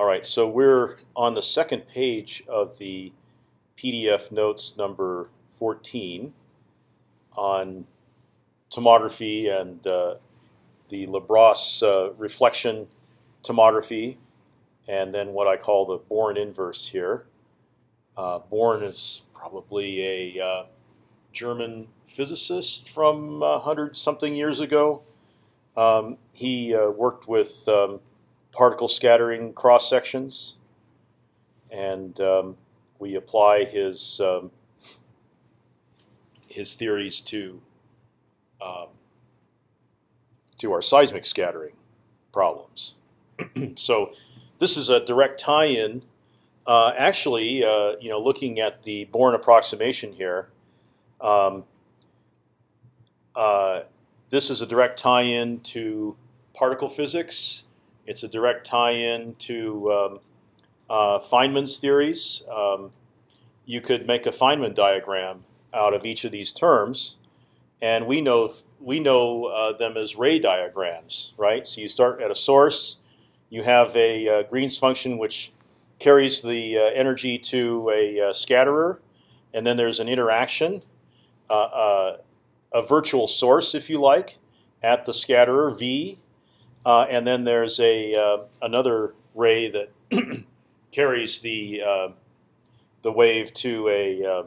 All right, so we're on the second page of the PDF notes number 14 on tomography and uh, the Lebras uh, reflection tomography, and then what I call the Born inverse here. Uh, Born is probably a uh, German physicist from a hundred something years ago. Um, he uh, worked with um, particle scattering cross sections, and um, we apply his um, his theories to um, to our seismic scattering problems. so this is a direct tie-in. Uh, actually, uh, you know, looking at the Born approximation here, um, uh, this is a direct tie-in to particle physics. It's a direct tie-in to um, uh, Feynman's theories. Um, you could make a Feynman diagram out of each of these terms, and we know we know uh, them as ray diagrams, right? So you start at a source, you have a uh, Green's function which carries the uh, energy to a uh, scatterer, and then there's an interaction, uh, a virtual source, if you like, at the scatterer V, and then there's a another ray that carries the the wave to a um,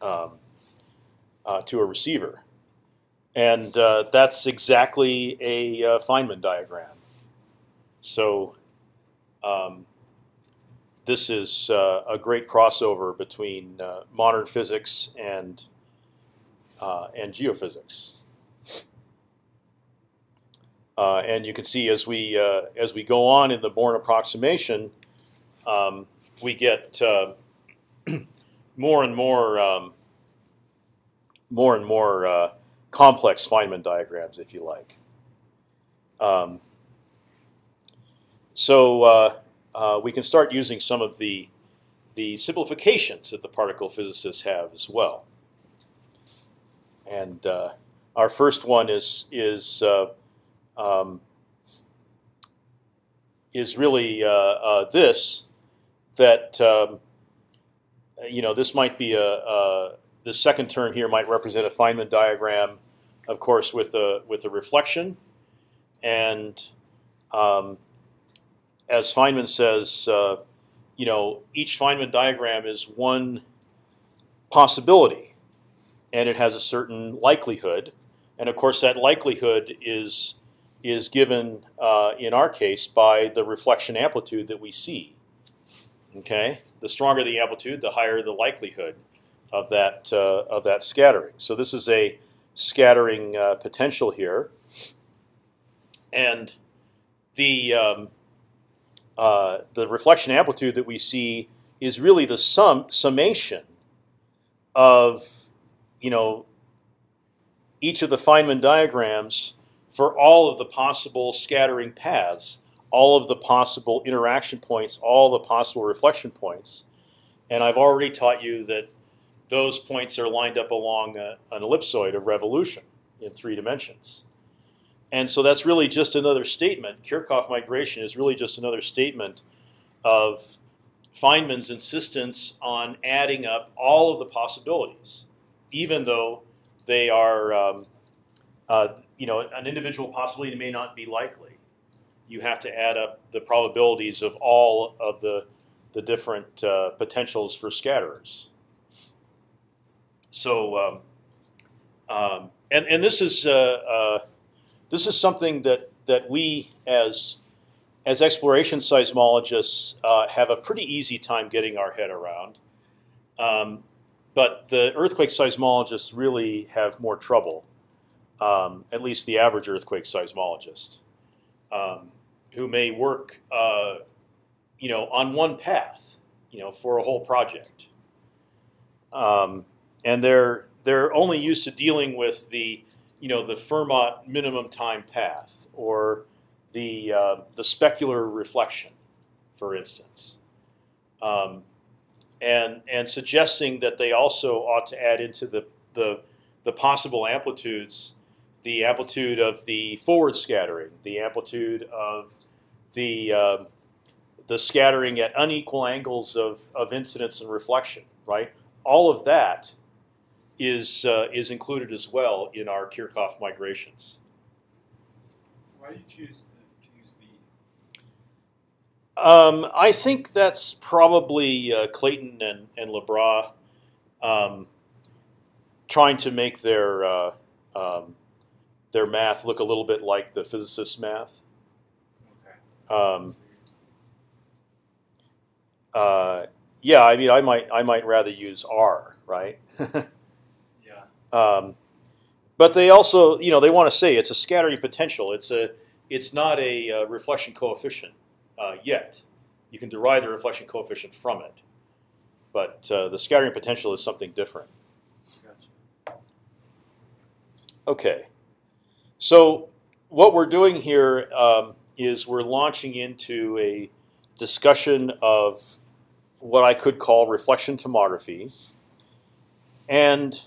um, uh, to a receiver, and uh, that's exactly a uh, Feynman diagram. So um, this is uh, a great crossover between uh, modern physics and uh, and geophysics. And you can see as we as we go on in the Born approximation, um, we get more and more um, more and more uh, complex Feynman diagrams, if you like. Um, so uh, uh, we can start using some of the the simplifications that the particle physicists have as well. And uh, our first one is is uh, um, is really uh, this that um, you know this might be a, a the second term here might represent a Feynman diagram, of course, with a with a reflection, and um, as Feynman says, uh, you know, each Feynman diagram is one possibility, and it has a certain likelihood, and of course that likelihood is is given uh, in our case by the reflection amplitude that we see. Okay, the stronger the amplitude, the higher the likelihood of that uh, of that scattering. So this is a scattering uh, potential here, and the um, uh, the reflection amplitude that we see is really the sum summation of you know each of the Feynman diagrams for all of the possible scattering paths, all of the possible interaction points, all the possible reflection points. And I've already taught you that those points are lined up along a, an ellipsoid of revolution in three dimensions. And so that's really just another statement. Kirchhoff migration is really just another statement of Feynman's insistence on adding up all of the possibilities, even though they are, um, uh, you know, an individual possibility may not be likely. You have to add up the probabilities of all of the the different uh, potentials for scatterers. So, um, um, and and this is uh, uh, this is something that that we as as exploration seismologists uh, have a pretty easy time getting our head around. Um, but the earthquake seismologists really have more trouble, um, at least the average earthquake seismologist, um, who may work, uh, you know, on one path, you know, for a whole project. Um, and they're they're only used to dealing with the you know the Fermat minimum time path or the uh, the specular reflection, for instance, um, and and suggesting that they also ought to add into the the the possible amplitudes, the amplitude of the forward scattering, the amplitude of the uh, the scattering at unequal angles of, of incidence and reflection, right? All of that is uh, is included as well in our Kirchhoff migrations. Why do you choose the, to use B? Um, I think that's probably uh, Clayton and and Lebras um, trying to make their uh, um, their math look a little bit like the physicist's math. Um, uh, yeah, I mean, I might I might rather use R, right? Yeah. Um, but they also, you know, they want to say it's a scattering potential. It's a, it's not a uh, reflection coefficient uh, yet. You can derive the reflection coefficient from it, but uh, the scattering potential is something different. Gotcha. Okay, so what we're doing here um, is we're launching into a discussion of what I could call reflection tomography, and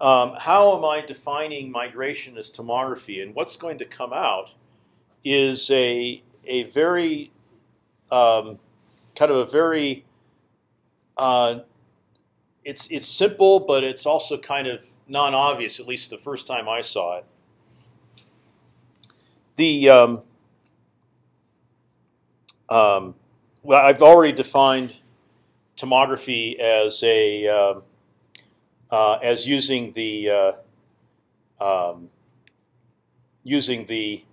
um, how am I defining migration as tomography? And what's going to come out is a a very um, kind of a very uh, it's it's simple, but it's also kind of non-obvious. At least the first time I saw it. The um, um, well, I've already defined tomography as a um, uh, as using the uh, um, using the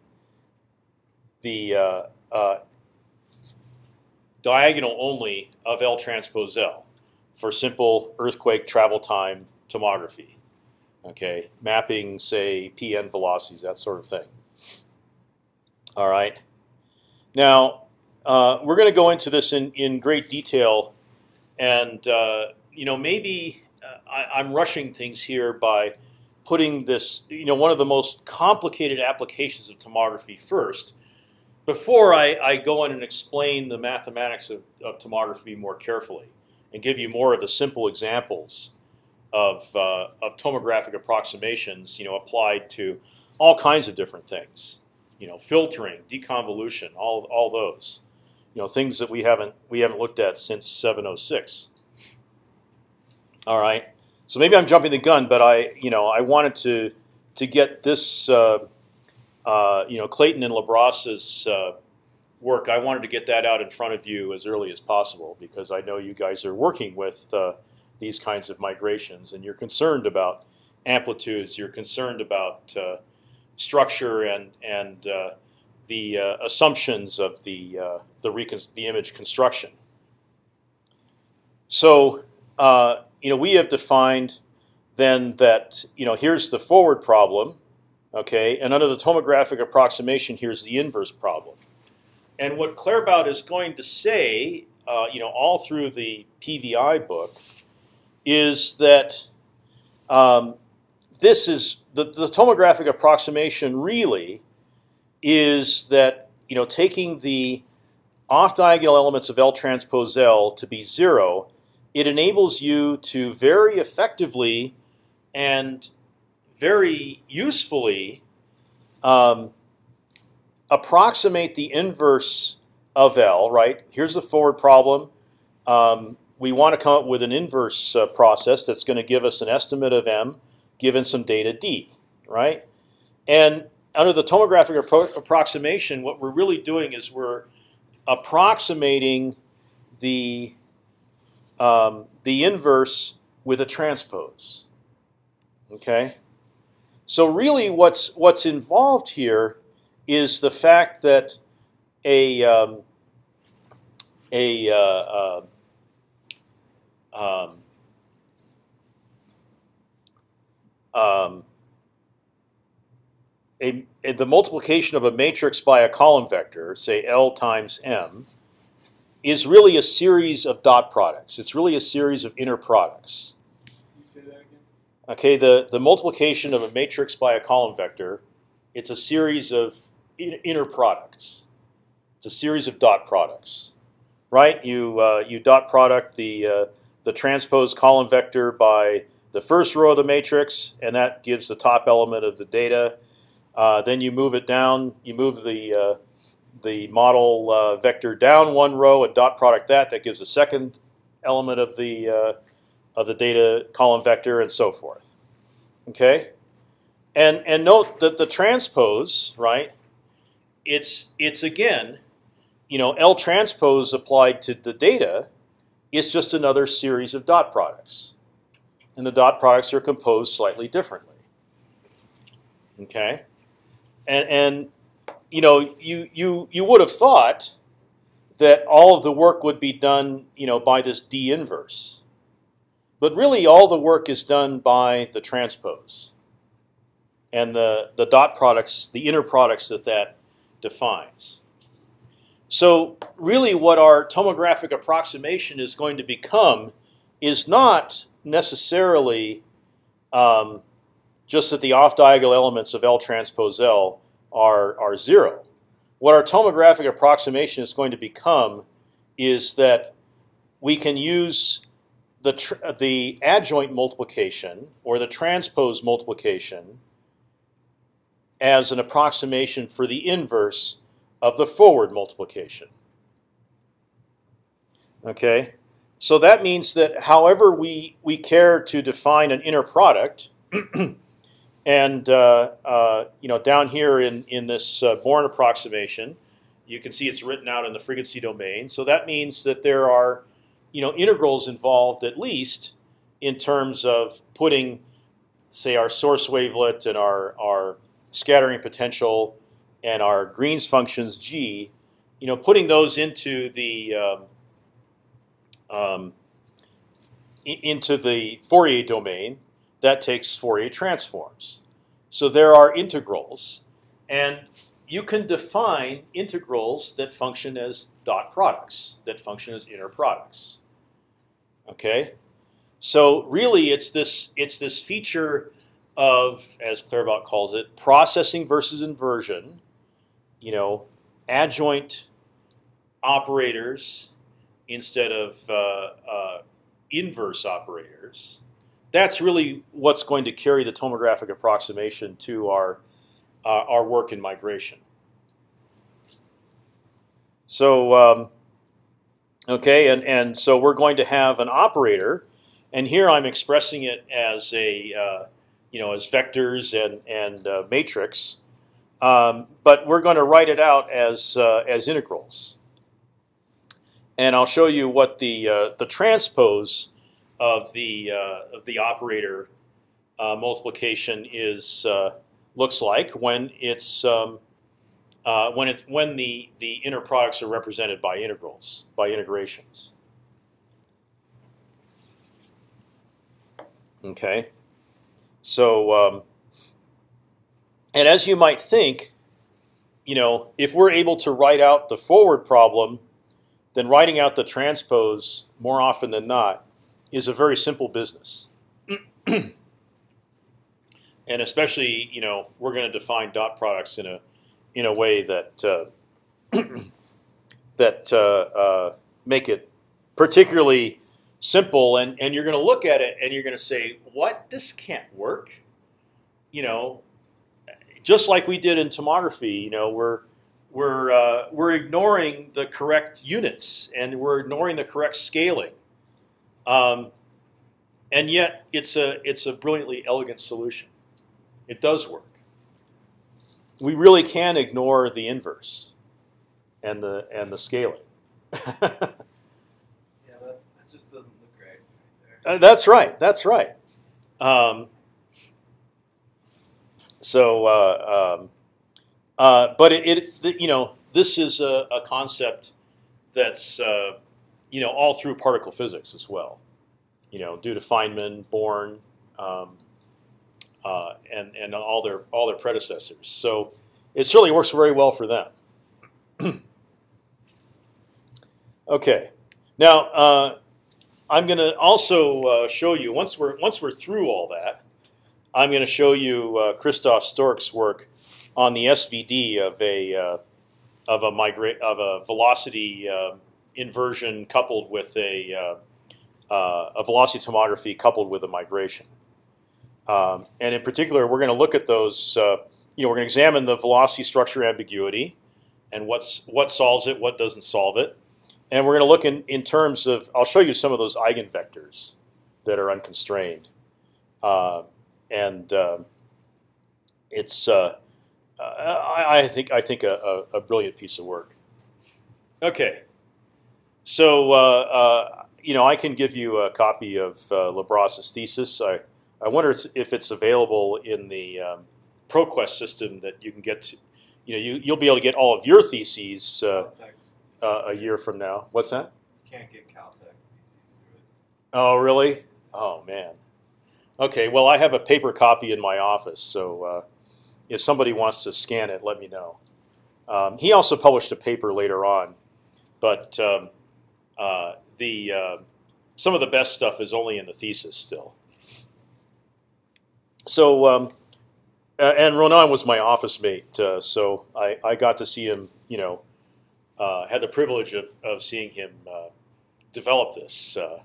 the uh, uh, diagonal only of L transpose L for simple earthquake travel time tomography. Okay, mapping say PN velocities, that sort of thing. All right. Now uh, we're going to go into this in in great detail, and uh, you know maybe uh, I, I'm rushing things here by putting this, you know, one of the most complicated applications of tomography first, before I, I go in and explain the mathematics of, of tomography more carefully and give you more of the simple examples of, uh, of tomographic approximations, you know, applied to all kinds of different things, you know, filtering, deconvolution, all, all those, you know, things that we haven't we haven't looked at since 706. All right, so maybe I'm jumping the gun, but I, you know, I wanted to to get this, uh, uh, you know, Clayton and Lebras's uh, work. I wanted to get that out in front of you as early as possible because I know you guys are working with uh, these kinds of migrations and you're concerned about amplitudes. You're concerned about uh, structure and and uh, the uh, assumptions of the uh, the, the image construction. So you know we have defined then that you know here's the forward problem, okay, and under the tomographic approximation here's the inverse problem. And what Claerbout is going to say, uh, you know, all through the PVI book, is that um, this is the, the tomographic approximation really is that you know taking the off diagonal elements of L transpose L to be zero, it enables you to very effectively and very usefully um, approximate the inverse of L. Right here's the forward problem. Um, we want to come up with an inverse uh, process that's going to give us an estimate of m given some data d. Right, and under the tomographic appro approximation, what we're really doing is we're approximating the um, the inverse with a transpose. Okay, so really, what's what's involved here is the fact that a um, a uh, uh, um, um, a, a, the multiplication of a matrix by a column vector, say L times M, is really a series of dot products. It's really a series of inner products. Can you say that again? Okay, the, the multiplication of a matrix by a column vector, it's a series of in, inner products. It's a series of dot products, right? You uh, you dot product the uh, the transpose column vector by the first row of the matrix, and that gives the top element of the data. Uh, then you move it down. You move the uh, the model uh, vector down one row and dot product that. That gives the second element of the uh, of the data column vector and so forth. Okay, and and note that the transpose right. It's it's again, you know, L transpose applied to the data is just another series of dot products, and the dot products are composed slightly differently. Okay, and and you know you you you would have thought that all of the work would be done you know by this D inverse, but really all the work is done by the transpose and the the dot products, the inner products that that defines. So really, what our tomographic approximation is going to become is not necessarily um, just that the off-diagonal elements of L transpose L are, are zero. What our tomographic approximation is going to become is that we can use the, the adjoint multiplication or the transpose multiplication as an approximation for the inverse of the forward multiplication. Okay, so that means that however we, we care to define an inner product, And uh, uh, you know, down here in in this uh, Born approximation, you can see it's written out in the frequency domain. So that means that there are you know integrals involved at least in terms of putting, say, our source wavelet and our our scattering potential and our Green's functions g, you know, putting those into the um, um, into the Fourier domain that takes Fourier transforms. So there are integrals, and you can define integrals that function as dot products, that function as inner products. Okay, so really it's this it's this feature of, as Claerbout calls it, processing versus inversion. You know, adjoint operators instead of uh, uh, inverse operators that's really what's going to carry the tomographic approximation to our uh, our work in migration. So um, okay, and and so we're going to have an operator, and here I'm expressing it as a uh, you know as vectors and and uh, matrix, um, but we're going to write it out as uh, as integrals. And I'll show you what the uh, the transpose of the uh, of the operator uh, multiplication is uh, looks like when it's um, uh, when it's when the the inner products are represented by integrals by integrations. Okay, so um, and as you might think, you know, if we're able to write out the forward problem, then writing out the transpose more often than not is a very simple business. and especially, you know, we're going to define dot products in a in a way that uh, that uh, uh, make it particularly simple. And and you're going to look at it and you're going to say, "What? This can't work." You know, just like we did in tomography. You know, we're we're uh, we're ignoring the correct units and we're ignoring the correct scaling. Um, and yet, it's a it's a brilliantly elegant solution. It does work. We really can ignore the inverse and the and the scaling. yeah, that, that just doesn't look right. right uh, that's right. That's right. Um, so, uh, um, uh, but it, it, you know, this is a, a concept that's uh, you know, all through particle physics as well. You know, due to Feynman, Born, um, uh, and and all their all their predecessors. So it certainly works very well for them. okay, now uh, I'm going to also uh, show you once we're once we're through all that, I'm going to show you uh, Christof Stork's work on the SVD of a uh, of a migrate of a velocity uh, inversion coupled with a, uh, uh, a velocity tomography coupled with a migration. Um, and in particular, we're going to look at those. Uh, you know, we're going to examine the velocity structure ambiguity, and what's what solves it, what doesn't solve it, and we're going to look in in terms of. I'll show you some of those eigenvectors that are unconstrained, and it's. Uh, I, I think I think a, a, a, brilliant piece of work. Okay, so uh, uh, you know I can give you a copy of uh, Lebras's thesis. I I wonder if it's available in the um, ProQuest system that you can get. To, you know, you you'll be able to get all of your theses uh, uh, a year from now. What's that? You can't get Caltech theses through it. Oh really? Oh man. Okay, well I have a paper copy in my office, so uh, if somebody wants to scan it, let me know. Um, he also published a paper later on, but um, uh, the uh, some of the best stuff is only in the thesis still. So, um, and Ronan was my office mate, uh, so I, I got to see him. You know, uh, had the privilege of, of seeing him uh, develop this. Uh,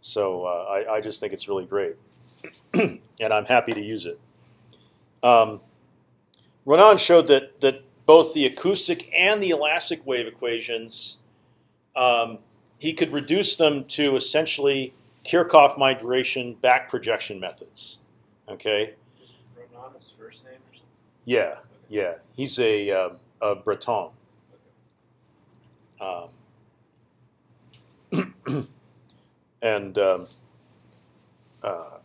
so I, I just think it's really great, and I'm happy to use it. Um, Ronan showed that that both the acoustic and the elastic wave equations, um, he could reduce them to essentially Kirchhoff migration back projection methods. Okay. Ronan his first name or something? Yeah, yeah. He's a, um, a Breton. Um, and um, uh,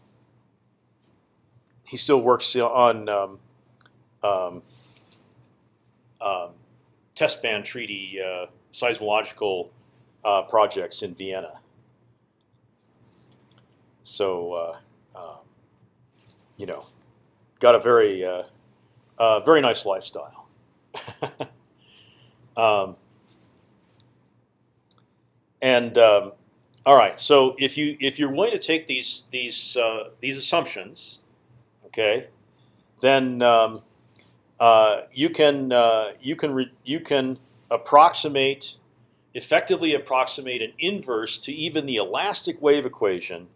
he still works on um, um, test ban treaty uh, seismological uh, projects in Vienna. So, uh, um, you know, got a very, uh, uh, very nice lifestyle. um, and um, all right, so if you if you're willing to take these these uh, these assumptions, okay, then um, you can uh, you can you can approximate effectively approximate an inverse to even the elastic wave equation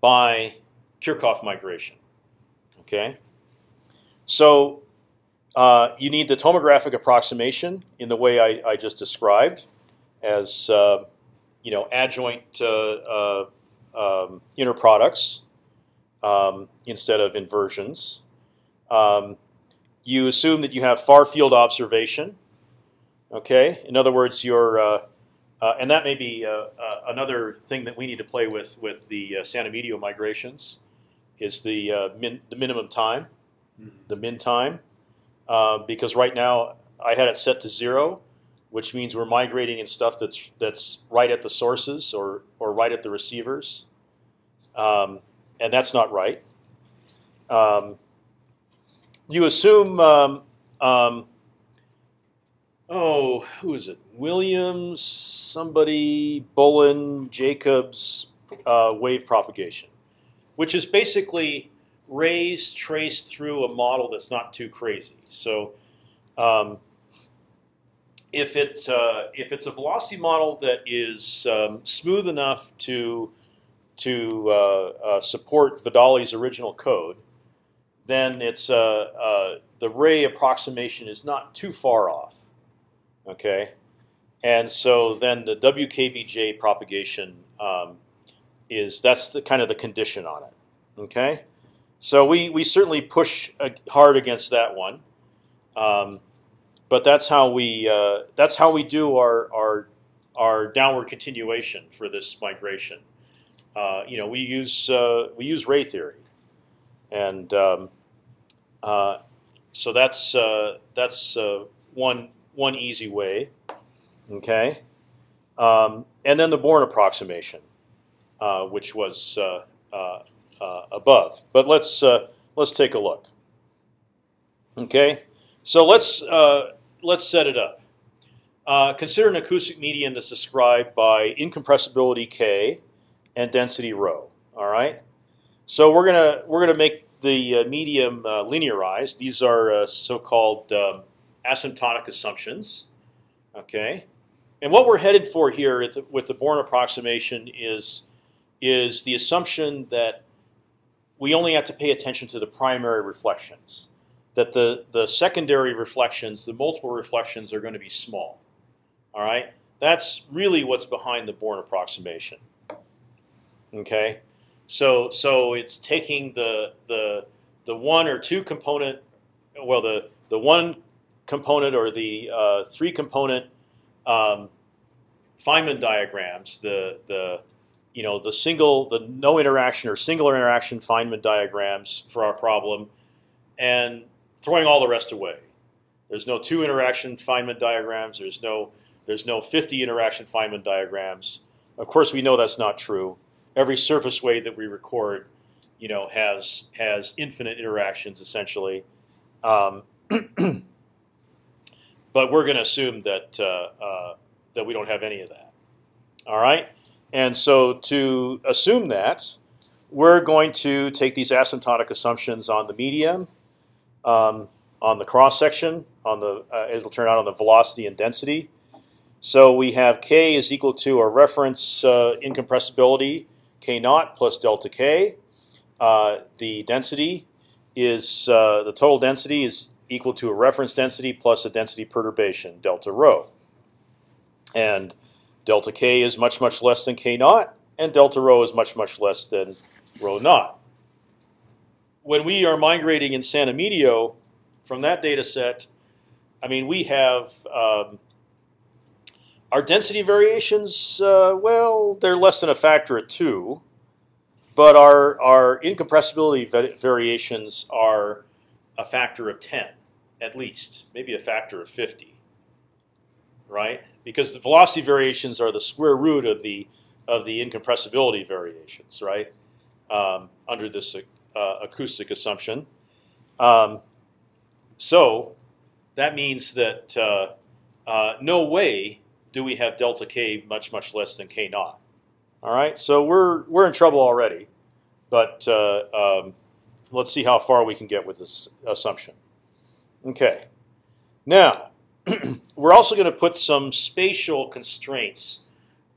by Kirchhoff migration. Okay, so uh, you need the tomographic approximation in the way I, I just described, as uh, you know, adjoint uh, uh, um, inner products um, instead of inversions. Um, you assume that you have far field observation. Okay, in other words, your uh, uh, and that may be uh, uh, another thing that we need to play with with the San Emidio migrations is the min, the minimum time, mm -hmm. the min time, because right now I had it set to zero, which means we're migrating in stuff that's that's right at the sources or or right at the receivers, um, and that's not right. Um, you assume, um, um, oh, who is it? Williams, somebody, Bullen, Jacobs, uh, wave propagation, which is basically rays traced through a model that's not too crazy. So um, if it's uh, if it's a velocity model that is um, smooth enough to to uh, uh, support Vidale's original code, then it's uh, uh, the ray approximation is not too far off. Okay, and so then the WKBJ propagation um, is that's the kind of the condition on it. Okay, so we we certainly push hard against that one. Um, but that's how we uh, that's how we do our our our downward continuation for this migration. Uh, you know, we use uh, we use ray theory, and um, so that's uh, that's uh, one one easy way. Okay, um, and then the Born approximation, which was above. But let's let's take a look. Okay, so let's let's set it up. Uh, consider an acoustic medium that's described by incompressibility k and density rho. All right. So we're gonna we're gonna make the uh, medium uh, linearized. These are uh, so-called um, asymptotic assumptions. Okay. And what we're headed for here the, with the Born approximation is is the assumption that we only have to pay attention to the primary reflections. that the the secondary reflections, the multiple reflections, are going to be small. All right, that's really what's behind the Born approximation. Okay, so so it's taking the the the one or two component, well the the one component or the uh, three component um, Feynman diagrams, the the you know the single the no interaction or singular interaction Feynman diagrams for our problem, and throwing all the rest away. There's no two interaction Feynman diagrams. There's no there's no 50 interaction Feynman diagrams. Of course, we know that's not true. Every surface wave that we record, you know, has has infinite interactions essentially. Um, but we're going to assume that uh, uh, that we don't have any of that. All right, and so to assume that, we're going to take these asymptotic assumptions on the medium, um, on the cross section, on the uh, it'll turn out on the velocity and density. So we have k is equal to our reference uh, incompressibility k naught plus delta k. Uh, the density is uh, the total density is equal to a reference density plus a density perturbation delta rho. And delta k is much much less than k naught, and delta rho is much much less than rho naught. When we are migrating in San Emidio from that data set, I mean we have um, our density variations. Uh, well, they're less than a factor of two, but our our incompressibility variations are a factor of ten at least, maybe a factor of fifty, right? because the velocity variations are the square root of the of the incompressibility variations, right? Um, under this uh, acoustic assumption. Um, so that means that uh, uh, no way do we have delta k much much less than k naught. All right, so we're we're in trouble already, but uh, um, let's see how far we can get with this assumption. Okay, now we're also going to put some spatial constraints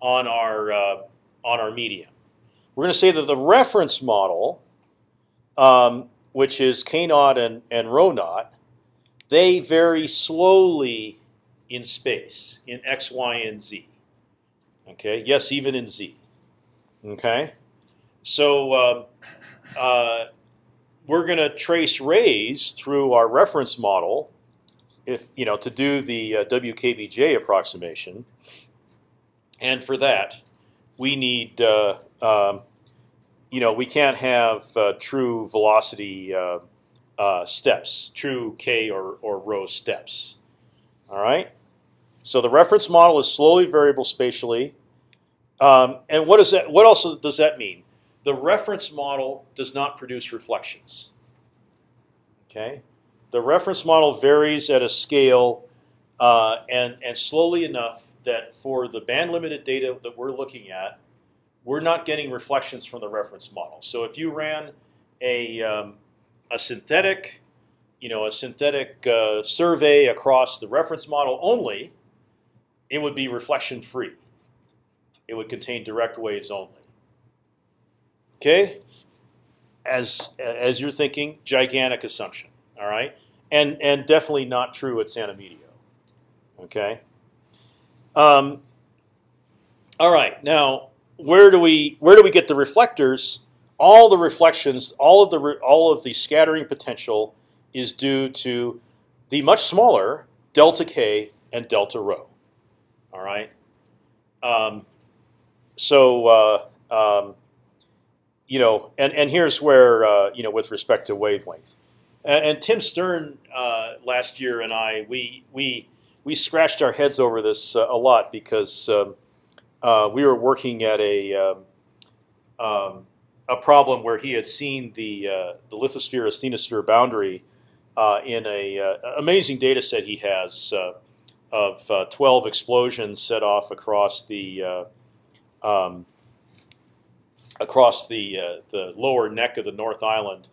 on our uh, on our medium. We're going to say that the reference model, um, which is k naught and and rho naught, they vary slowly in space in x, y, and z. Okay. Yes, even in z. Okay. So um, uh, we're going to trace rays through our reference model if you know to do the uh, WKBJ approximation, and for that we need uh, um, you know we can't have uh, true velocity uh, uh, steps, true k or or rho steps. All right. So the reference model is slowly variable spatially, um, and what does that? What also does that mean? The reference model does not produce reflections. Okay the reference model varies at a scale uh, and and slowly enough that for the band limited data that we're looking at, we're not getting reflections from the reference model. So if you ran a um, a synthetic, you know, a synthetic uh, survey across the reference model only, it would be reflection free. It would contain direct waves only. Okay, as as you're thinking, gigantic assumption. All right, and and definitely not true at San Emidio. Okay. Um, all right. Now, where do we where do we get the reflectors? All the reflections, all of the all of the scattering potential is due to the much smaller delta k and delta rho. All right. Um, so uh, um, you know, and and here's where uh, you know with respect to wavelength. And, and Tim Stern uh, last year and I we we we scratched our heads over this uh, a lot because um, uh, we were working at a um, um, a problem where he had seen the uh, the lithosphere asthenosphere boundary in a amazing data set he has of 12 explosions set off across the um, across the the lower neck of the North Island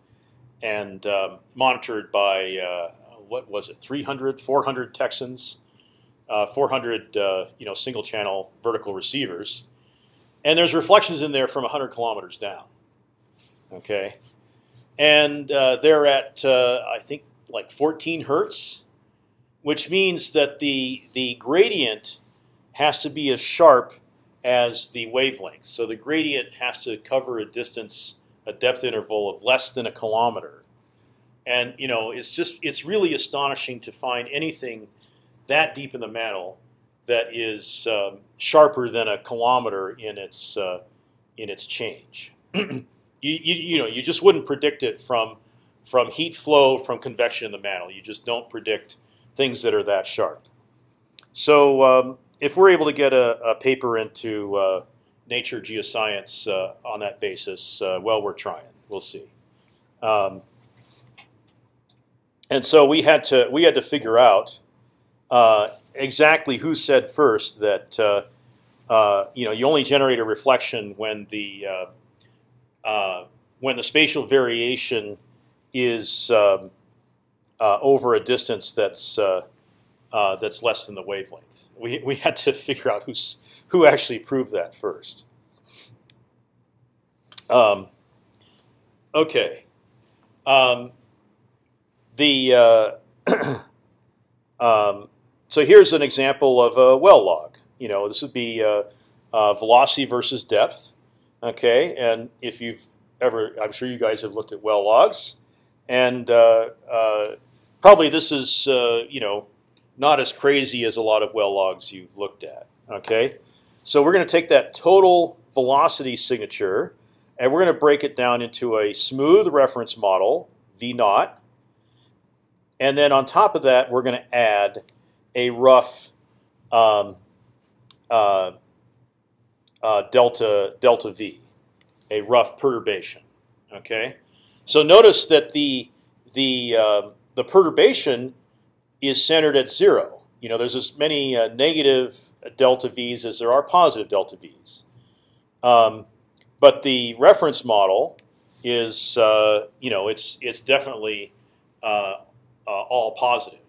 and um, monitored by uh, what was it 300 400 Texans uh, 400 uh, you know single channel vertical receivers. And there's reflections in there from 100 kilometers down. Okay? And uh, they're at uh, I think like 14 hertz, which means that the the gradient has to be as sharp as the wavelength. So the gradient has to cover a distance, a depth interval of less than a kilometer. And you know, it's just it's really astonishing to find anything that deep in the mantle that is um, sharper than a kilometer in its uh, in its change. you, you, you know you just wouldn't predict it from from heat flow from convection in the mantle. You just don't predict things that are that sharp. So um, if we're able to get a, a paper into uh, Nature Geoscience uh, on that basis, uh, well, we're trying. We'll see. Um, and so we had to we had to figure out uh, exactly who said first that uh, uh, you know you only generate a reflection when the when the spatial variation is um, over a distance that's that's less than the wavelength. We we had to figure out who's who actually proved that first. Um, okay. Um, the uh, um, so here's an example of a well log. You know, this would be uh, uh, velocity versus depth. Okay, and if you've ever, I'm sure you guys have looked at well logs, and uh, uh, probably this is uh, you know not as crazy as a lot of well logs you've looked at. Okay, so we're going to take that total velocity signature, and we're going to break it down into a smooth reference model v naught and then on top of that, we're going to add a rough um, uh, uh, delta delta v, a rough perturbation. Okay, so notice that the the uh, the perturbation is centered at zero. You know, there's as many uh, negative delta v's as there are positive delta v's. Um, but the reference model is, uh, you know, it's it's definitely uh, uh, all positive.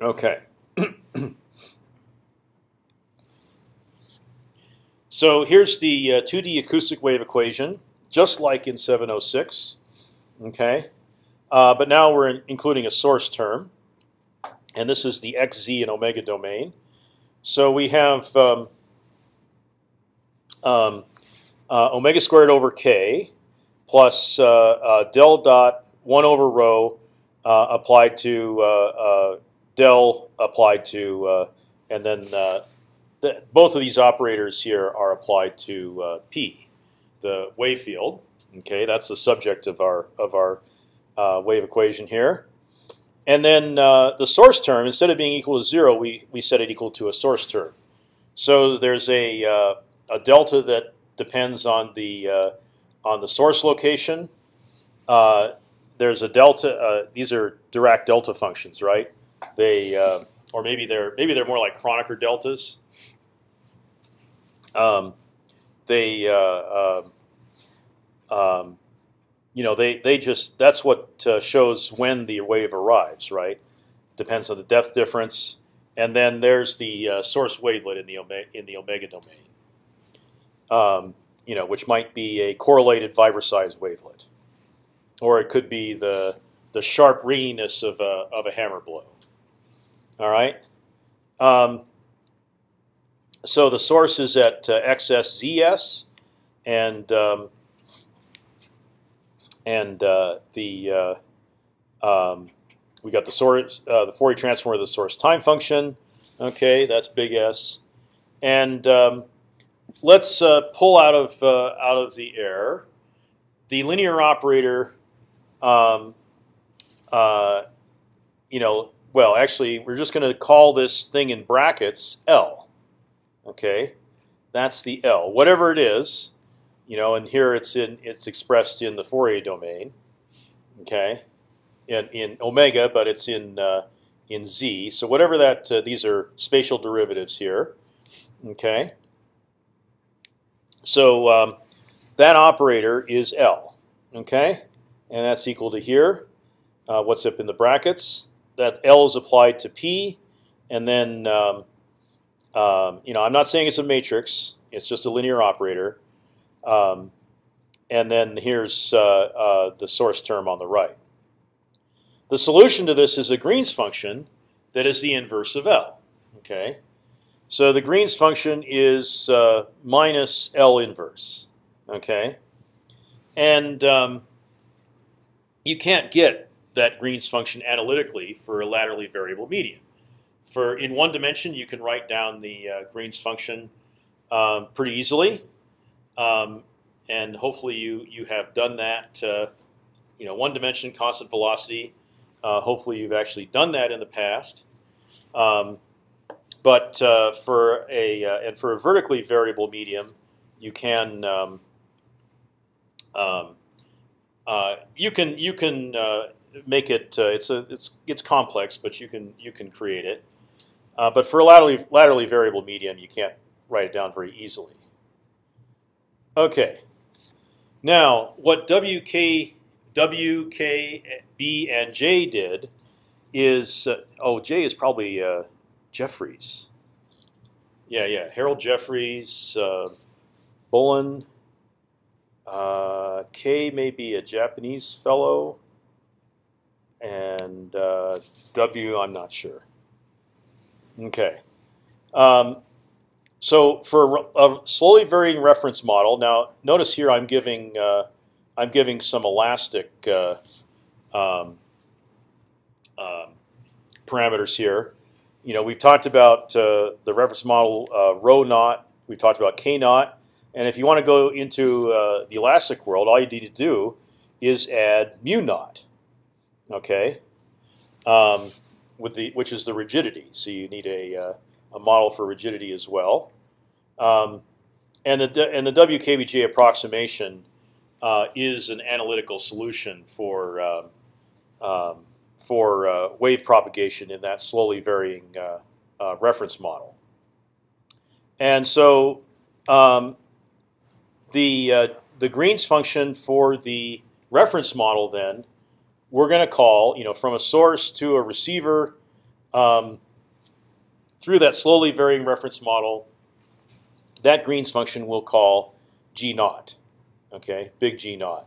Okay. so here's the uh, 2D acoustic wave equation, just like in 706. Okay, uh, but now we're in, including a source term, and this is the x, z, and omega domain. So we have um, um, uh, omega squared over k plus uh, uh, del dot one over rho uh, applied to del applied to, and then the, both of these operators here are applied to p, the wave field. Okay, that's the subject of our of our wave equation here. And then uh, the source term, instead of being equal to zero, we, we set it equal to a source term. So there's a, uh, a delta that depends on the uh, on the source location. Uh, there's a delta. Uh, these are Dirac delta functions, right? They uh, or maybe they're maybe they're more like Kronecker deltas. Um, they uh, um, um, you know they they just that's what uh, shows when the wave arrives, right? Depends on the depth difference, and then there's the uh, source wavelet in the omega, in the omega domain. Um, you know, which might be a correlated size wavelet, or it could be the the sharp ringiness of a of a hammer blow. All right. Um, so the source is at uh, XSZS, and um, and uh, the uh, um, we got the source, uh, the Fourier transform of the source time function. Okay, that's big S, and um, let's uh, pull out of out of the air the linear operator. Um, you know, well, actually, we're just going to call this thing in brackets L. Okay, that's the L, whatever it is. You know, and here it's in it's expressed in the Fourier domain. Okay, in in omega, but it's in uh, in z. So whatever that uh, these are spatial derivatives here. Okay. So um, that operator is L, okay, and that's equal to here. Uh, what's up in the brackets? That L is applied to P, and then um, um, you know I'm not saying it's a matrix. It's just a linear operator. Um, and then here's uh, uh, the source term on the right. The solution to this is a Green's function that is the inverse of L. Okay, so the Green's function is uh, minus L inverse. Okay, and um, you can't get that Green's function analytically for a laterally variable medium. For in one dimension, you can write down the uh, Green's function um, pretty easily, um, and hopefully you you have done that. Uh, you know, one dimension constant velocity. Uh, hopefully you've actually done that in the past. Um, but uh, for a uh, and for a vertically variable medium, you can um, um, uh, you can you can uh, make it. It's a it's it's complex, but you can you can create it. But for a laterally laterally variable medium, you can't write it down very easily. Okay. Now, what WK, WK, B, and J did is uh, oh J is probably uh, Jeffreys. Yeah, yeah, Harold Jeffreys, uh, Bullen. Uh, K may be a Japanese fellow, and uh, W I'm not sure. Okay. Um, so for a slowly varying reference model, now notice here I'm giving uh, I'm giving some elastic uh, um, um, parameters here. You know, we've talked about uh, the reference model uh, rho naught. We've talked about k naught. And if you want to go into uh, the elastic world, all you need to do is add mu naught. Okay, um, with the which is the rigidity. So you need a uh, a model for rigidity as well. Um, and the and the WKBJ approximation uh, is an analytical solution for um, um for uh, wave propagation in that slowly varying uh, uh, reference model. And so um, the uh, the Green's function for the reference model then we're going to call you know from a source to a receiver um, through that slowly varying reference model. That Green's function we'll call g naught. Okay, big G naught.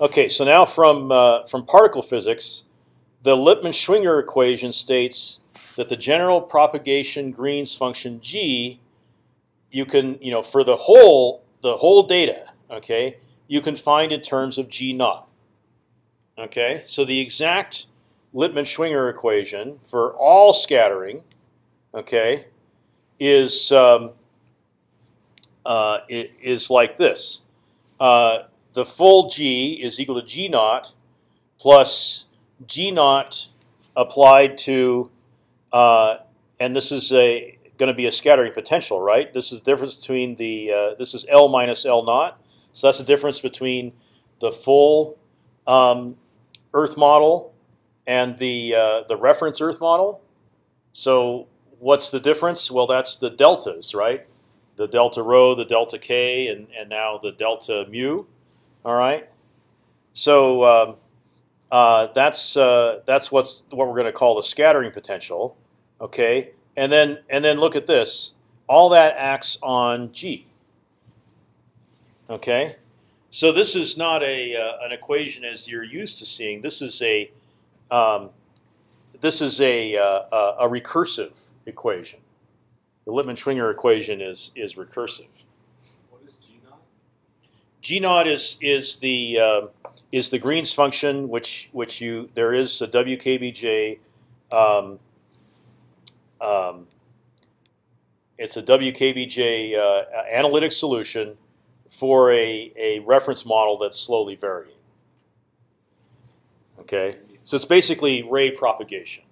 Okay, so now from uh, from particle physics, the Lippmann-Schwinger equation states that the general propagation Green's function g you can, you know, for the whole the whole data, okay, you can find in terms of g naught. Okay, so the exact Lippmann-Schwinger equation for all scattering, okay, is um, uh, is like this. Uh, the full g is equal to g naught plus g naught applied to, uh, and this is a going to be a scattering potential, right? This is the difference between the uh, this is L minus L naught. So that's the difference between the full um, Earth model and the uh, the reference Earth model. So what's the difference? Well, that's the deltas, right? The delta rho, the delta k, and and now the delta mu. All right. So um, uh, that's uh, that's what's what we're going to call the scattering potential. Okay. And then and then look at this. All that acts on g. Okay, so this is not a uh, an equation as you're used to seeing. This is a um, this is a, uh, a recursive equation. The Lippmann-Schwinger equation is is recursive. What is G naught? G naught is is the uh, is the Green's function, which which you there is a WKBJ um, um, it's a WKBJ uh, analytic solution for a, a reference model that's slowly varying. Okay, so it's basically ray propagation.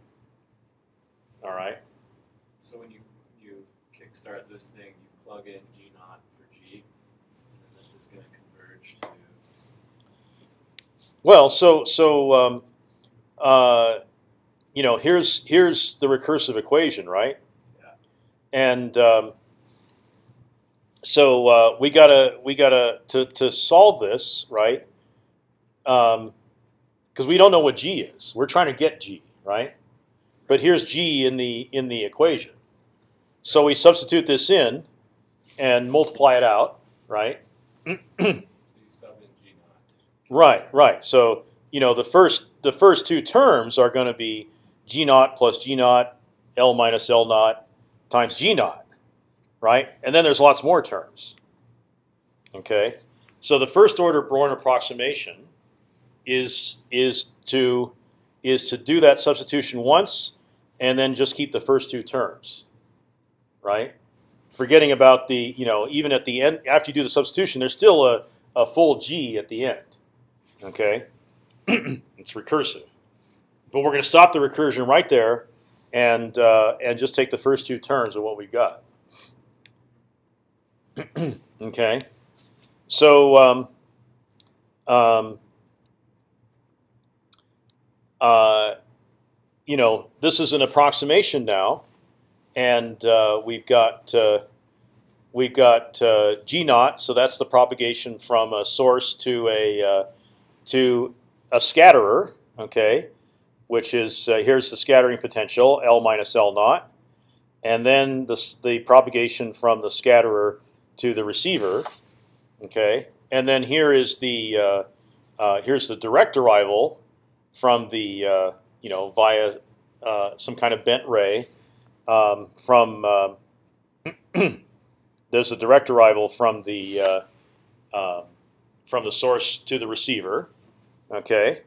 All right. So when you you kickstart this thing, you plug in G naught for G, and this is going to converge to. Well, so so um, uh, you know, here's here's the recursive equation, right? Yeah. And um, so uh, we gotta we gotta to to solve this, right? Because um, we don't know what g is. We're trying to get g, right? But here's g in the in the equation. So we substitute this in and multiply it out, right? So you sub in G naught. Right, right. So you know the first the first two terms are going to be g naught plus g naught, l minus l naught times g naught, right? And then there's lots more terms. Okay, so the first order Born approximation is is to is to do that substitution once and then just keep the first two terms, right? Forgetting about the you know even at the end after you do the substitution, there's still a a full g at the end. Okay, it's recursive, but we're going to stop the recursion right there, and uh, and just take the first two terms of what we've got. okay, so um, um, uh, you know this is an approximation now, and uh, we've got uh, we've got uh, g naught, so that's the propagation from a source to a uh, to a scatterer, okay, which is uh, here's the scattering potential L minus L naught, and then the the propagation from the scatterer to the receiver, okay, and then here is the uh, here's the direct arrival from the you know via some kind of bent ray um, from um, there's a direct arrival from the uh, uh, from the source to the receiver, okay,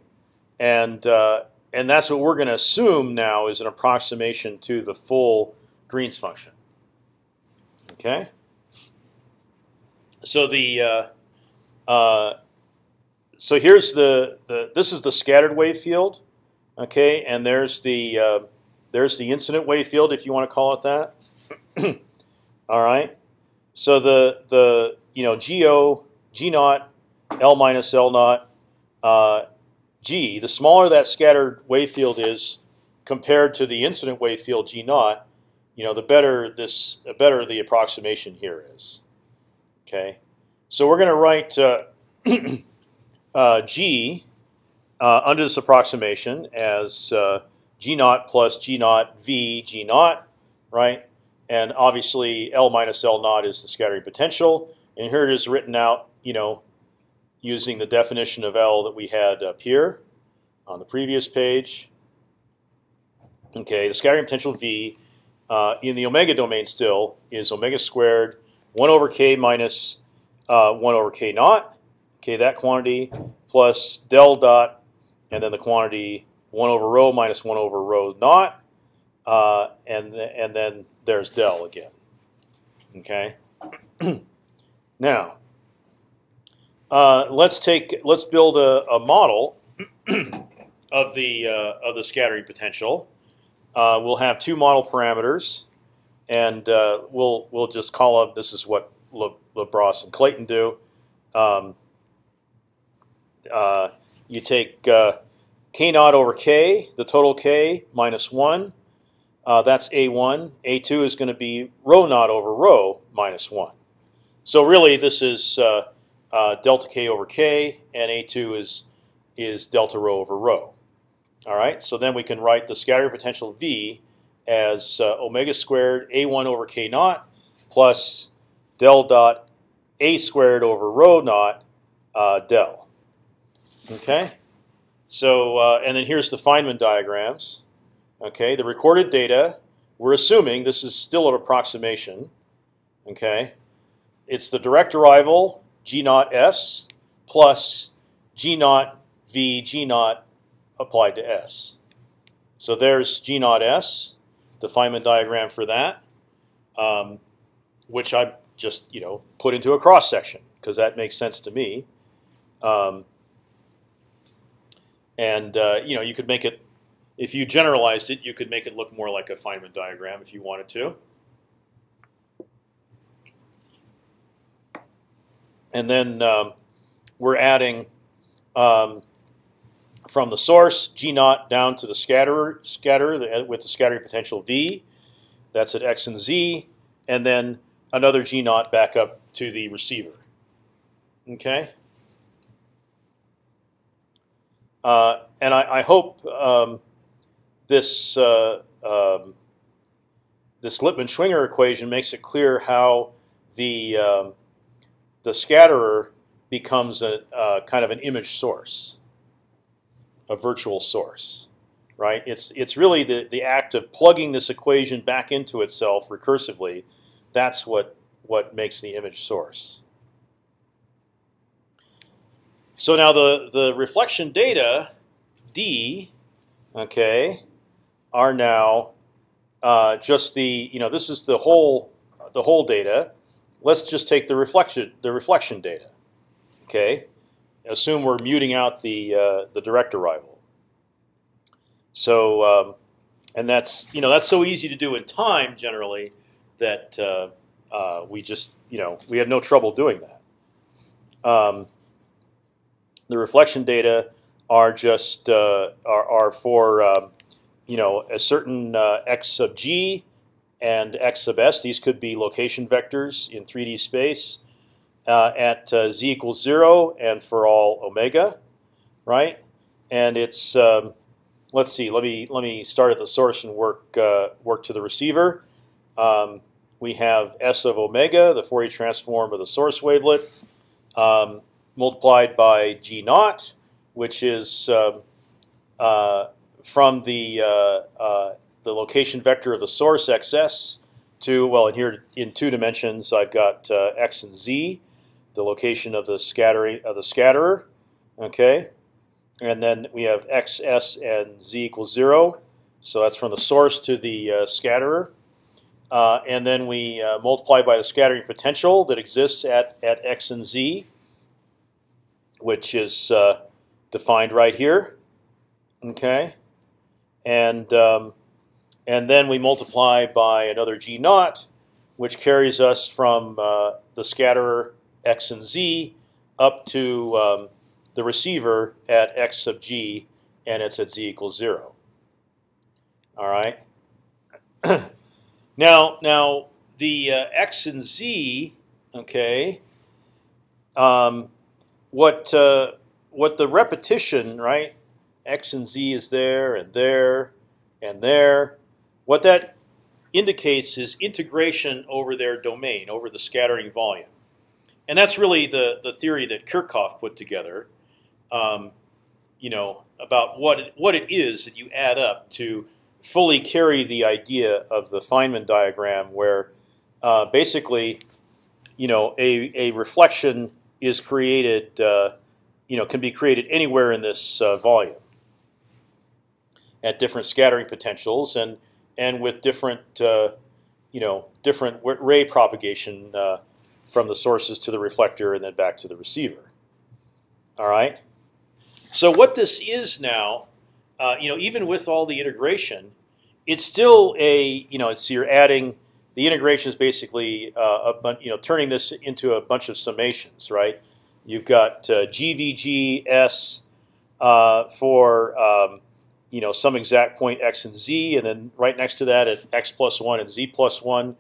and uh, and that's what we're going to assume now is an approximation to the full Green's function. Okay. So the uh, uh, so here's the the this is the scattered wave field, okay, and there's the uh, there's the incident wave field if you want to call it that. All right. So the the you know go g naught l minus l naught uh, g. The smaller that scattered wave field is compared to the incident wave field g naught, you know the better this the better the approximation here is. Okay. So we're going to write uh, uh, g uh, under this approximation as uh, g naught plus g naught v g naught, right? And obviously L minus L naught is the scattering potential. And here it is written out, you know, using the definition of L that we had up here on the previous page. Okay, the scattering potential V uh, in the omega domain still is omega squared 1 over k minus uh, 1 over k naught. Okay, that quantity plus del dot, and then the quantity 1 over rho minus 1 over rho naught, uh, and and then there's del again. Okay. now, uh, let's take let's build a, a model of the uh, of the scattering potential. Uh, we'll have two model parameters, and uh, we'll we'll just call them. This is what Le, Lebras and Clayton do. Um, uh, you take k naught over k, the total k minus one. Uh, that's a1. a2 is going to be rho naught over rho minus one. So really, this is uh, uh, delta k over k, and a2 is is delta rho over rho. All right. So then we can write the scattering potential v as uh, omega squared a1 over k naught plus del dot a squared over rho naught uh, del. Okay. So uh, and then here's the Feynman diagrams. Okay, the recorded data. We're assuming this is still an approximation. Okay, it's the direct arrival g naught s plus g naught v g naught applied to s. So there's g naught s, the Feynman diagram for that, um, which I just you know put into a cross section because that makes sense to me. Um, and uh, you know you could make it if you generalized it, you could make it look more like a Feynman diagram if you wanted to. And then um, we're adding um, from the source G naught down to the scatterer, scatterer with the scattering potential V. That's at x and z, and then another G naught back up to the receiver. Okay. Uh, and I, I hope um, this uh, um, this Lippmann-Schwinger equation makes it clear how the um, the scatterer becomes a uh, kind of an image source, a virtual source, right? It's it's really the the act of plugging this equation back into itself recursively. That's what what makes the image source. So now the the reflection data d, okay, are now uh, just the you know this is the whole the whole data. Let's just take the reflection the reflection data. Okay, assume we're muting out the uh, the direct arrival. So um, and that's you know that's so easy to do in time generally that uh, uh we just you know we have no trouble doing that. Um, the reflection data are just uh, are, are for um, you know a certain uh, x sub g and x sub s. These could be location vectors in 3D space uh, at uh, z equals zero and for all omega, right? And it's um, let's see. Let me let me start at the source and work uh, work to the receiver. Um, we have s of omega, the Fourier transform of the source wavelet, um, multiplied by g naught, which is um, uh, from the uh, uh, the location vector of the source xs to well, in here in two dimensions, I've got x and z, the location of the scattering of the scatterer, okay, and then we have x, s, and z equals zero. So that's from the source to the uh, scatterer. Uh, and then we uh, multiply by the scattering potential that exists at, at x and z, which is uh, defined right here. Okay, and um, and then we multiply by another g naught, which carries us from uh, the scatterer x and z up to um, the receiver at x sub g, and it's at z equals zero. All right. now, now the uh, x and z, okay. Um, what uh, what the repetition, right? X and Z is there and there and there. What that indicates is integration over their domain, over the scattering volume. And that's really the, the theory that Kirchhoff put together, um, you know, about what it, what it is that you add up to fully carry the idea of the Feynman diagram where uh, basically, you know, a, a reflection is created, uh, you know, can be created anywhere in this uh, volume at different scattering potentials and and with different uh, you know different ray propagation uh, from the sources to the reflector and then back to the receiver. All right. So what this is now, uh, you know, even with all the integration, it's still a you know it's you're adding the integration is basically uh, a you know turning this into a bunch of summations, right? You've got uh, GVGS uh, for um, you know some exact point x and z, and then right next to that at x plus one and z plus one,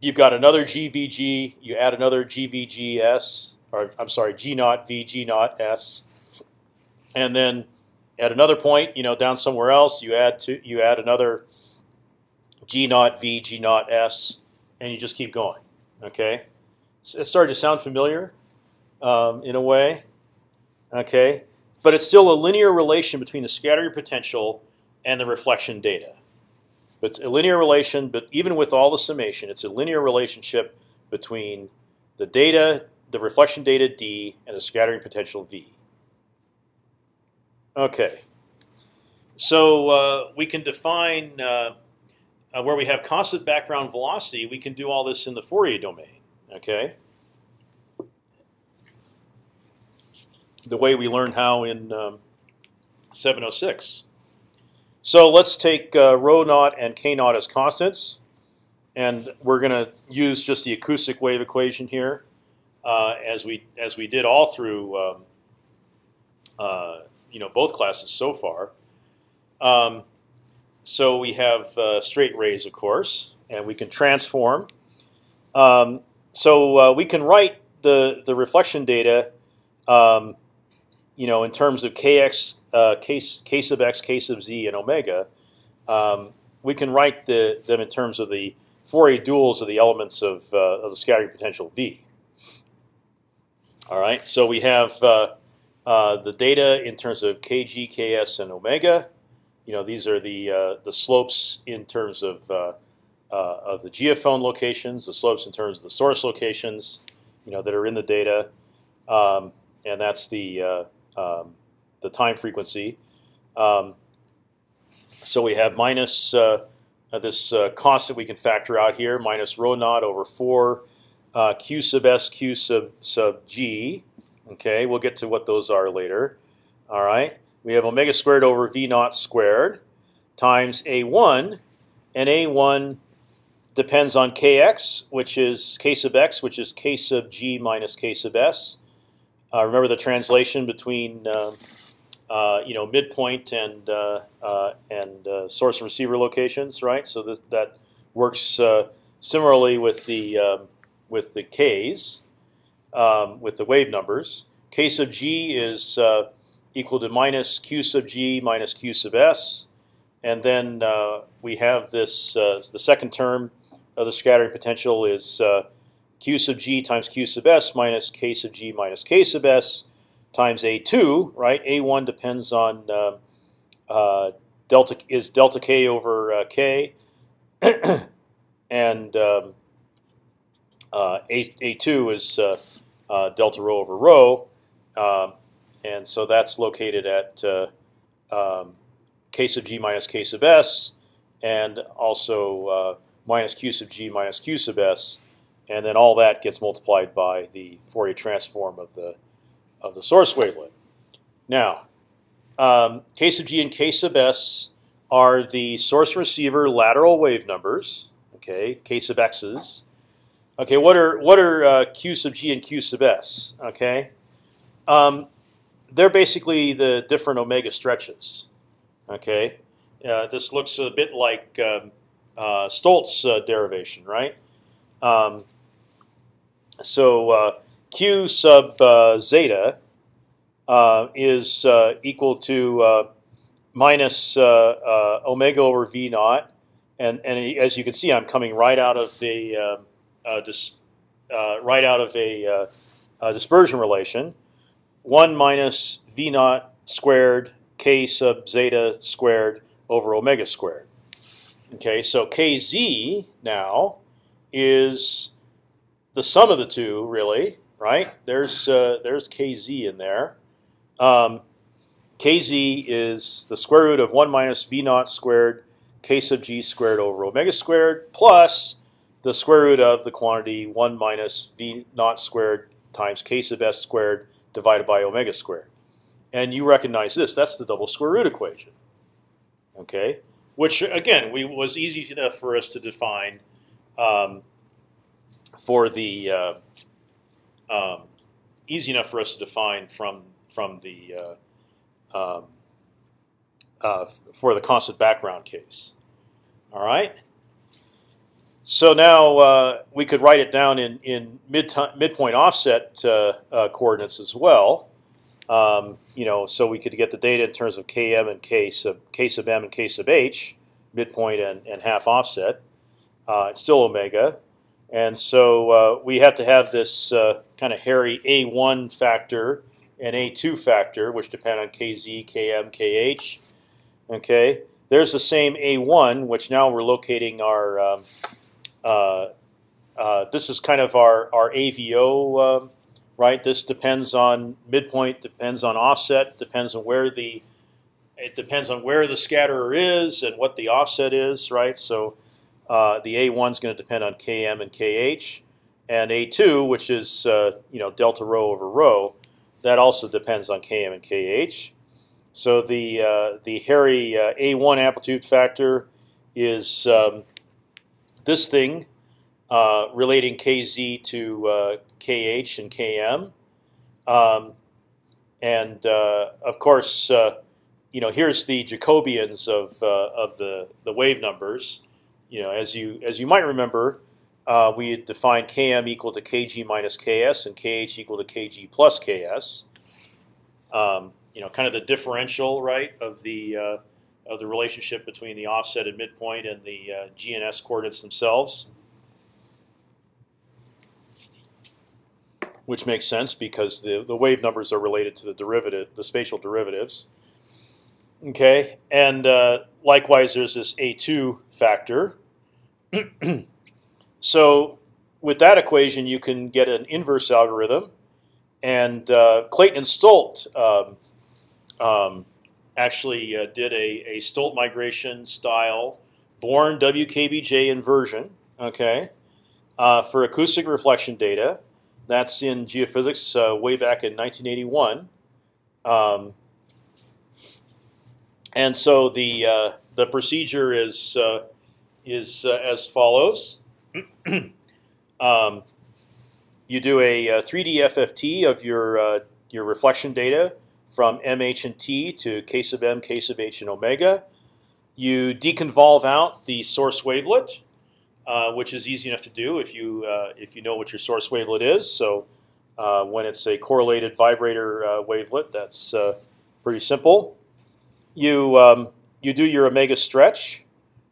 you've got another GVG. You add another GVGS, or I'm sorry, G naught V G naught S, and then at another point, you know, down somewhere else, you add to you add another G naught V G naught S, and you just keep going. Okay, it's starting to sound familiar um, in a way. Okay, but it's still a linear relation between the scattering potential and the reflection data. But a linear relation, but even with all the summation, it's a linear relationship between the data, the reflection data d, and the scattering potential v. Okay, so uh, we can define uh, uh, where we have constant background velocity. We can do all this in the Fourier domain. Okay. the way we learned how in um, 706. So let's take uh, rho naught and k naught as constants, and we're going to use just the acoustic wave equation here, uh, as we as we did all through um, uh, you know both classes so far. Um, so we have uh, straight rays, of course, and we can transform. Um, so uh, we can write the the reflection data um, you know, in terms of kx, uh, k sub x, k sub z, and omega, um, we can write the, them in terms of the Fourier duals of the elements of, uh, of the scattering potential v. All right, so we have uh, uh, the data in terms of kg, ks, and omega. You know, these are the uh, the slopes in terms of uh, uh, of the geophone locations, the slopes in terms of the source locations. You know, that are in the data, um, and that's the uh, um, the time frequency. Um, so we have minus this constant we can factor out here, minus rho naught over four uh, q sub s q sub sub g. Okay, we'll get to what those are later. All right, we have omega squared over v naught squared times a1, and a1 depends on kx, which is k sub x, which is k sub g minus k sub s. Uh, remember the translation between uh, uh, you know midpoint and uh, uh, and uh, source and receiver locations, right? So this, that works similarly with the um, with the k's, um, with the wave numbers. K sub g is equal to minus q sub g minus q sub s, and then uh, we have this. Uh, the second term of the scattering potential is uh, q sub g times q sub s minus k sub g minus k sub s times a2. Right, a1 depends on uh, uh, delta is delta k over k, and um, uh, a a two is uh, uh, delta rho over rho, um, and so that's located at um, k sub g minus k sub s, and also minus q sub g minus q sub s, and then all that gets multiplied by the Fourier transform of the of the source wavelet. Now, um, k sub g and k sub s are the source receiver lateral wave numbers. Okay, k sub x's, Okay, what are what are uh, q sub g and q sub s? Okay, um, they're basically the different omega stretches. Okay, uh, this looks a bit like um, uh, Stolt uh, derivation, right? Um, so uh, q sub uh, zeta is equal to minus omega over v naught, and and as you can see, I'm coming right out of the um, uh, uh, right out of uh, a, dispersion relation. One minus v naught squared k sub zeta squared over omega squared. Okay, so kz now is the sum of the two, really, right? There's uh, there's kz in there. Um, kz is the square root of one minus v naught squared k sub g squared over omega squared plus the square root of the quantity 1 minus v naught squared times k sub s squared divided by omega squared. And you recognize this. That's the double square root equation. Okay, Which, again, we, was easy enough for us to define um, for the uh, um, easy enough for us to define from from the uh, um, uh, for the constant background case. All right. So now uh, we could write it down in in mid midpoint offset uh, uh, coordinates as well. Um, you know, so we could get the data in terms of km and k sub k sub m and k sub h, midpoint and, and half offset. Uh, it's still omega, and so uh, we have to have this uh, kind of hairy a1 factor and a2 factor, which depend on kz, km, kh. Okay, there's the same a1, which now we're locating our um, this is kind of our our AVO, um, right? This depends on midpoint, depends on offset, depends on where the it depends on where the scatterer is and what the offset is, right? So uh, the A1 is going to depend on Km and Kh, and A2, which is uh, you know delta rho over rho, that also depends on Km and Kh. So the uh, the hairy uh, A1 amplitude factor is um, this thing uh, relating kz to uh, kh and km, um, and uh, of course, uh, you know, here's the Jacobians of uh, of the the wave numbers. You know, as you as you might remember, we had defined km equal to kg minus ks and kh equal to kg plus ks. Um, you know, kind of the differential, right, of the of the relationship between the offset and midpoint and the uh, GNS coordinates themselves. which makes sense because the the wave numbers are related to the derivative, the spatial derivatives. Okay, and uh, likewise, there's this a2 factor. so with that equation, you can get an inverse algorithm, and uh, Clayton and Stolt um, um, actually uh, did a, a Stolt migration style Born WKBJ inversion. Okay, uh, for acoustic reflection data, that's in geophysics uh, way back in 1981. Um, and so the uh, the procedure is uh, is uh, as follows. um, you do a, 3D FFT of your your reflection data from MH and T to K sub M, K sub H, and omega. You deconvolve out the source wavelet, uh, which is easy enough to do if you uh, if you know what your source wavelet is. So uh, when it's a correlated vibrator uh, wavelet, that's pretty simple. You um, you do your omega stretch,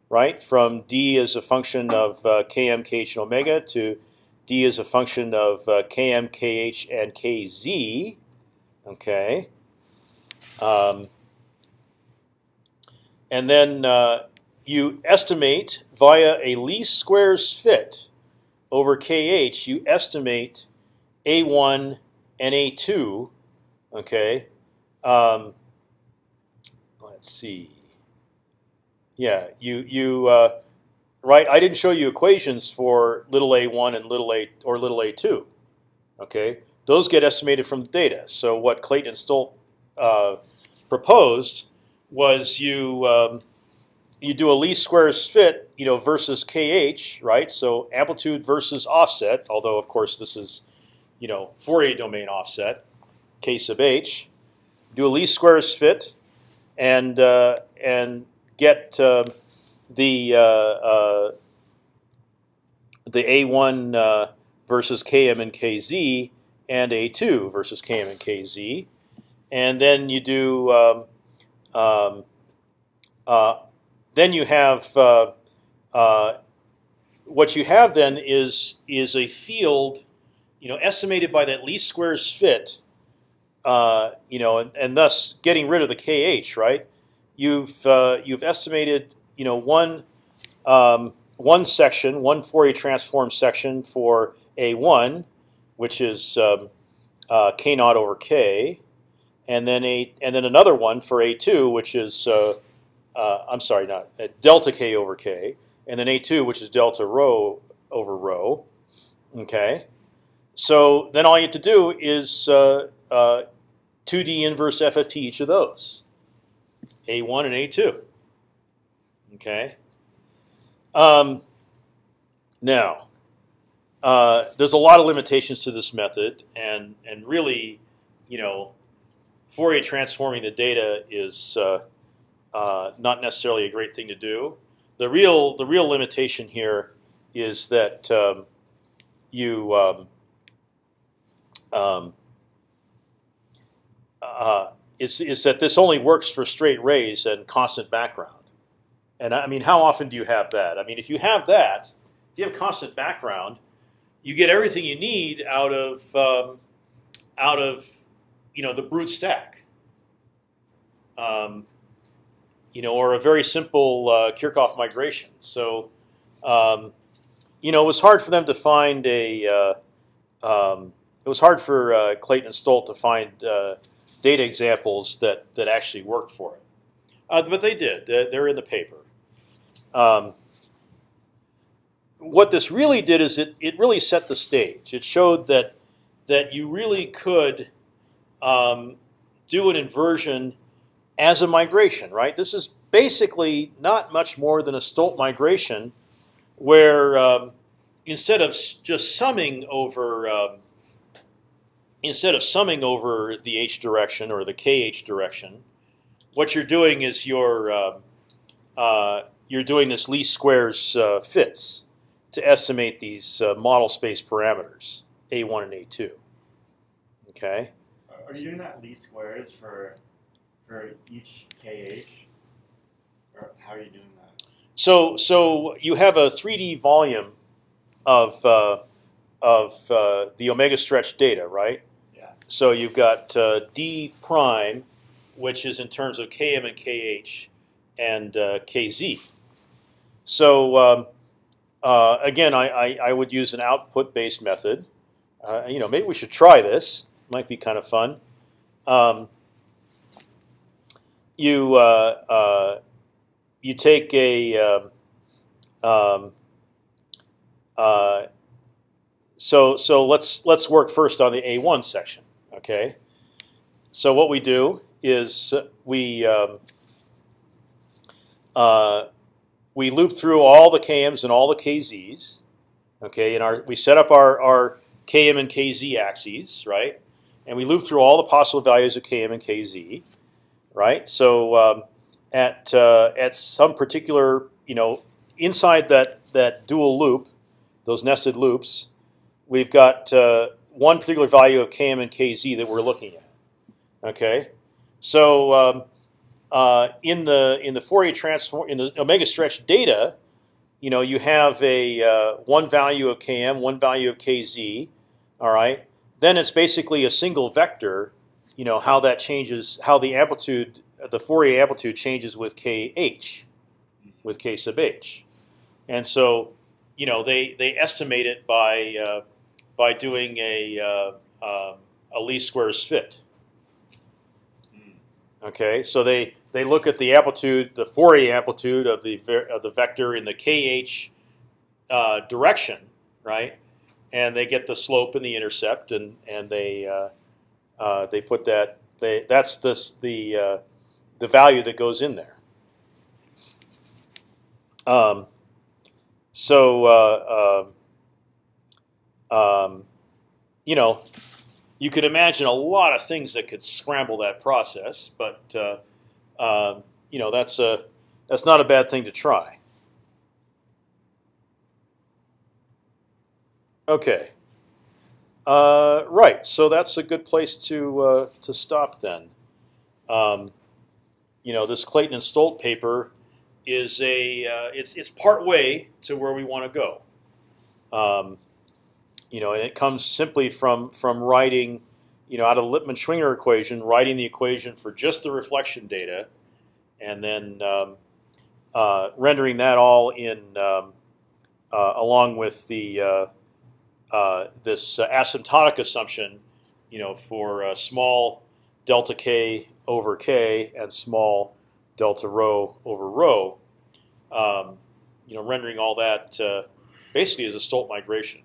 right? From d as a function of uh, km, kh, and omega to d as a function of uh, km, kh, and kz. Okay. Um, and then uh, you estimate via a least squares fit over kh. You estimate a1 and a2. Okay. Um, let's see. Yeah, you you uh, right. I didn't show you equations for little a1 and little a or little a2. Okay, those get estimated from the data. So what Clayton and Stolt uh, proposed was you um, you do a least squares fit, you know, versus kh, right? So amplitude versus offset. Although of course this is, you know, Fourier domain offset, k sub h. Do a least squares fit, and uh, and get uh, the uh, uh, the A1 uh, versus Km and Kz and A2 versus Km and Kz, and then you do um, um, uh, then you have uh, what you have then is is a field, you know, estimated by that least squares fit, you know, and, and thus getting rid of the kh, right? you've uh, you've estimated you know one um, one section, one Fourier transform section for a1, which is um, uh, k naught over k, and then a and then another one for a2, which is uh, uh I'm sorry, not uh, delta k over k, and then a2, which is delta rho over rho. Okay, so then all you have to do is 2D uh, inverse FFT each of those. A1 and A2. Okay. Um, now, uh, there's a lot of limitations to this method, and and really, you know, Fourier transforming the data is uh, uh, not necessarily a great thing to do. The real the real limitation here is that um, you um, um, uh, is, is that this only works for straight rays and constant background. And I mean, how often do you have that? I mean, if you have that, if you have constant background, you get everything you need out of um, out of you know the brute stack. Um, you know, or a very simple uh, Kirchhoff migration. So, um, you know, it was hard for them to find a. Uh, um, it was hard for uh, Clayton and Stolt to find uh, data examples that that actually worked for it. Uh, but they did. They're in the paper. Um, what this really did is it it really set the stage. It showed that that you really could um, do an inversion as a migration. Right. This is basically not much more than a Stolt migration, where um, instead of just summing over um, instead of summing over the h direction or the kh direction, what you're doing is you're uh, uh, you're doing this least squares uh, fits to estimate these uh, model space parameters a1 and a2. Okay. Are you doing that least squares for for each kh, or how are you doing that? So so you have a 3D volume of uh, of uh, the omega stretch data, right? Yeah. So you've got uh, d prime, which is in terms of km and kh, and uh, kz. So um, uh, again, I, I, I would use an output-based method. Uh, you know, maybe we should try this. Might be kind of fun. Um, you uh, uh, you take a um, um, uh, so so let's let's work first on the A1 section. Okay. So what we do is we um, uh, we loop through all the kms and all the kz's. Okay, and our we set up our our km and kz axes, right? And we loop through all the possible values of km and kz, right? So um, at uh, at some particular, you know, inside that that dual loop, those nested loops, we've got uh, one particular value of km and kz that we're looking at. Okay, so um, uh, in the in the Fourier transform in the omega stretch data, you know, you have a uh, one value of km, one value of kz. All right, then it's basically a single vector. You know how that changes, how the amplitude, the Fourier amplitude changes with kh, with k sub h, and so you know they they estimate it by uh, by doing a uh, um, a least squares fit. Okay, so they they look at the amplitude, the Fourier amplitude of the of the vector in the kh uh, direction, right? And they get the slope and the intercept, and and they uh, uh, they put that they that's this the uh, the value that goes in there. Um, so uh, um, um, you know, you could imagine a lot of things that could scramble that process, but uh, uh, you know that's a that's not a bad thing to try. Okay. Uh, right. So that's a good place to uh, to stop then. Um, you know, this Clayton and Stolt paper is a uh, it's it's part way to where we want to go. Um, you know, and it comes simply from from writing, you know, out of the Lippmann-Schwinger equation, writing the equation for just the reflection data, and then um, uh, rendering that all in um, uh, along with the uh, this asymptotic assumption, you know, for uh, small delta k over k and small delta rho over rho. Um, you know, rendering all that uh, basically as a Stolt migration.